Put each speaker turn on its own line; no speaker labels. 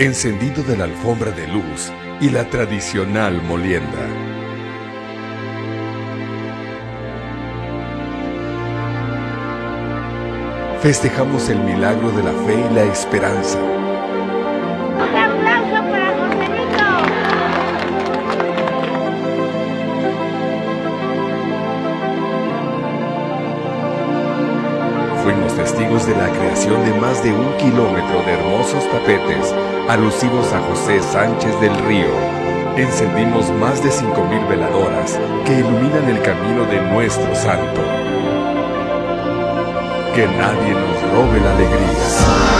encendido de la alfombra de luz y la tradicional molienda. Festejamos el milagro de la fe y la esperanza. Fuimos testigos de la creación de más de un kilómetro de hermosos tapetes alusivos a José Sánchez del Río. Encendimos más de 5.000 veladoras que iluminan el camino de nuestro santo. Que nadie nos robe la alegría.